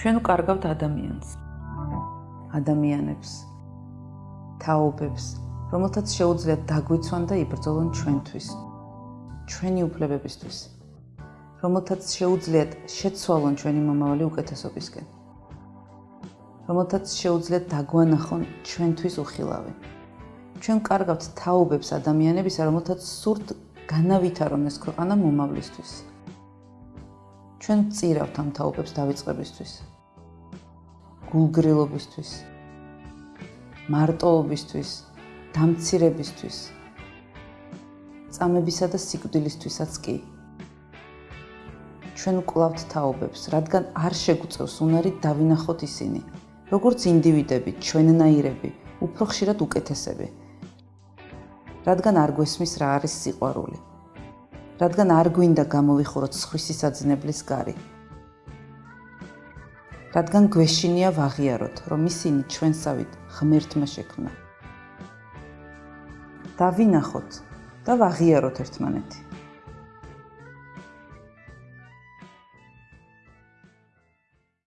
ჩვენ ვკარგავთ ადამიანს. ადამიანებს, თაობებს, რომელთაც შეუძლიათ დაგვიცვან და იბრძოლონ ჩვენთვის. ჩვენი უფლებებისთვის. რომელთაც შეუძლიათ შეცვალონ ჩვენი მომავალი უკეთესობისკენ. რომელთაც შეუძლიათ დაგვანახონ ჩვენთვის უხილავი. ჩვენ ვკარგავთ თაობებს ადამიანებისა, რომელთაც სურთ განავითარონ ეს ქვეყანა მომავლისთვის. ჩვენ წირავთ ამ თაობებს დავიწყებისთვის. გულგრილობისთვის. მარტოობისთვის, დამცირებისთვის. წამებისა და სიკვდილისთვისაც კი. ჩვენ ვკლავთ თაობებს, რადგან არ შეგვწევს უნარი დავინახოთ ისინი, როგორც ინდივიდები, ჩვენნაირები, უფრო ხშირად უკეთესები. რადგან არ გვესმის რა არის სიყვარული. რადგან არ გვინდა გამოვიხუროთ სხვისი საძინებლის გარი. რადგან გვეშინია ვაღიაროთ, რომ ისინი ჩვენსავით ღმერთმა შექმნა. დავინახოთ და ვაღიაროთ ერთმანეთი.